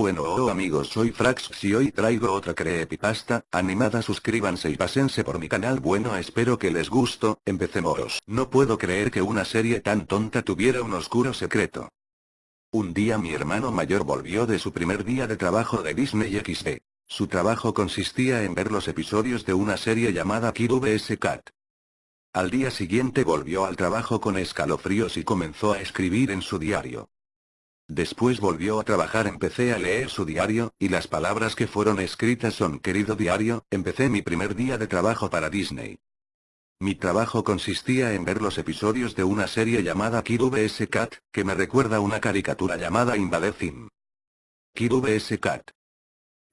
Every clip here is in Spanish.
Bueno oh amigos soy Frax y hoy traigo otra creepypasta, animada suscríbanse y pásense por mi canal bueno espero que les gusto, empecemos. No puedo creer que una serie tan tonta tuviera un oscuro secreto. Un día mi hermano mayor volvió de su primer día de trabajo de Disney XD. Su trabajo consistía en ver los episodios de una serie llamada Kid vs Cat. Al día siguiente volvió al trabajo con escalofríos y comenzó a escribir en su diario. Después volvió a trabajar empecé a leer su diario, y las palabras que fueron escritas son querido diario, empecé mi primer día de trabajo para Disney. Mi trabajo consistía en ver los episodios de una serie llamada Kid vs Cat, que me recuerda una caricatura llamada Invade Thim. Kid vs Cat.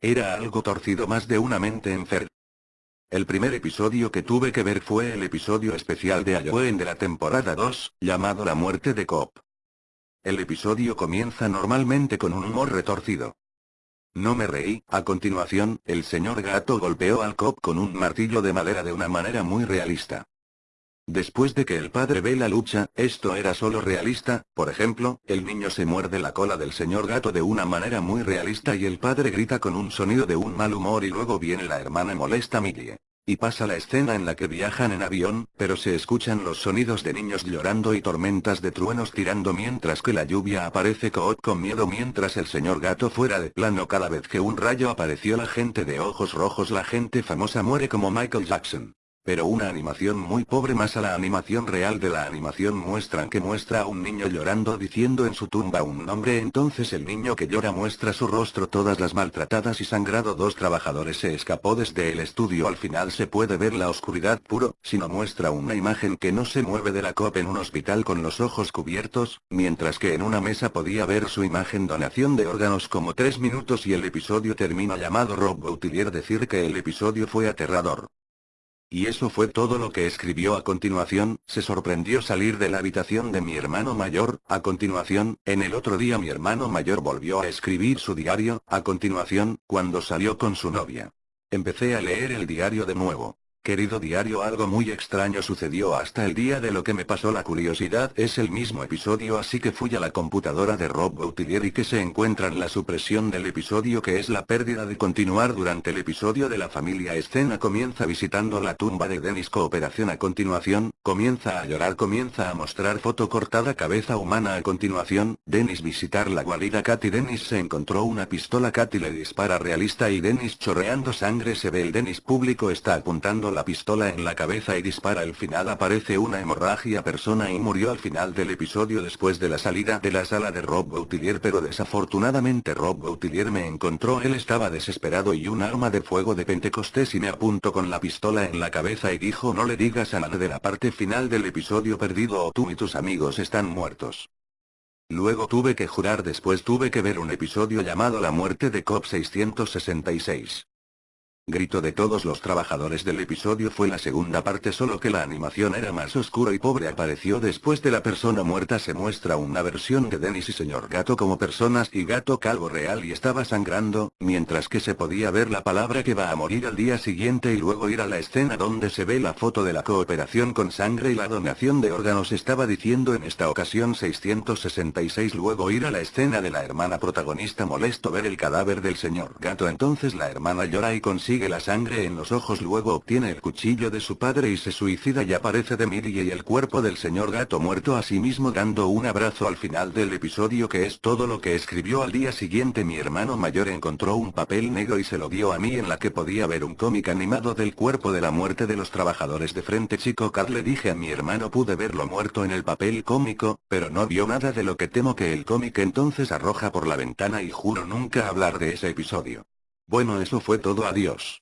Era algo torcido más de una mente enferma. El primer episodio que tuve que ver fue el episodio especial de Halloween de la temporada 2, llamado La muerte de Cop. El episodio comienza normalmente con un humor retorcido. No me reí, a continuación, el señor gato golpeó al cop con un martillo de madera de una manera muy realista. Después de que el padre ve la lucha, esto era solo realista, por ejemplo, el niño se muerde la cola del señor gato de una manera muy realista y el padre grita con un sonido de un mal humor y luego viene la hermana molesta Millie. Y pasa la escena en la que viajan en avión, pero se escuchan los sonidos de niños llorando y tormentas de truenos tirando mientras que la lluvia aparece Coot con miedo mientras el señor gato fuera de plano cada vez que un rayo apareció la gente de ojos rojos la gente famosa muere como Michael Jackson. Pero una animación muy pobre más a la animación real de la animación muestran que muestra a un niño llorando diciendo en su tumba un nombre. Entonces el niño que llora muestra su rostro todas las maltratadas y sangrado. Dos trabajadores se escapó desde el estudio. Al final se puede ver la oscuridad puro, sino muestra una imagen que no se mueve de la COP en un hospital con los ojos cubiertos, mientras que en una mesa podía ver su imagen. Donación de órganos como tres minutos y el episodio termina llamado Rob Boutilier decir que el episodio fue aterrador. Y eso fue todo lo que escribió a continuación, se sorprendió salir de la habitación de mi hermano mayor, a continuación, en el otro día mi hermano mayor volvió a escribir su diario, a continuación, cuando salió con su novia. Empecé a leer el diario de nuevo. Querido diario algo muy extraño sucedió hasta el día de lo que me pasó. La curiosidad es el mismo episodio así que fui a la computadora de Rob Boutilier y que se encuentra en la supresión del episodio que es la pérdida de continuar durante el episodio de la familia. Escena comienza visitando la tumba de Dennis. Cooperación a continuación, comienza a llorar comienza a mostrar foto cortada cabeza humana. A continuación, Dennis visitar la guarida. Katy Dennis se encontró una pistola. Katy le dispara realista y Dennis chorreando sangre se ve el Dennis público. Está apuntando la pistola en la cabeza y dispara. Al final aparece una hemorragia persona y murió al final del episodio. Después de la salida de la sala de Rob Boutilier pero desafortunadamente Rob Boutilier me encontró. Él estaba desesperado y un arma de fuego de Pentecostés y me apuntó con la pistola en la cabeza y dijo no le digas a nadie de la parte final del episodio perdido o tú y tus amigos están muertos. Luego tuve que jurar después tuve que ver un episodio llamado La muerte de COP 666. Grito de todos los trabajadores del episodio fue la segunda parte solo que la animación era más oscura y pobre apareció después de la persona muerta. Se muestra una versión de Dennis y señor gato como personas y gato calvo real y estaba sangrando, mientras que se podía ver la palabra que va a morir al día siguiente y luego ir a la escena donde se ve la foto de la cooperación con sangre y la donación de órganos. Estaba diciendo en esta ocasión 666 luego ir a la escena de la hermana protagonista. Molesto ver el cadáver del señor gato. Entonces la hermana llora y consigue la sangre en los ojos luego obtiene el cuchillo de su padre y se suicida y aparece de Millie y el cuerpo del señor gato muerto a sí mismo dando un abrazo al final del episodio que es todo lo que escribió al día siguiente mi hermano mayor encontró un papel negro y se lo dio a mí en la que podía ver un cómic animado del cuerpo de la muerte de los trabajadores de frente chico Carl le dije a mi hermano pude verlo muerto en el papel cómico, pero no vio nada de lo que temo que el cómic entonces arroja por la ventana y juro nunca hablar de ese episodio. Bueno eso fue todo adiós.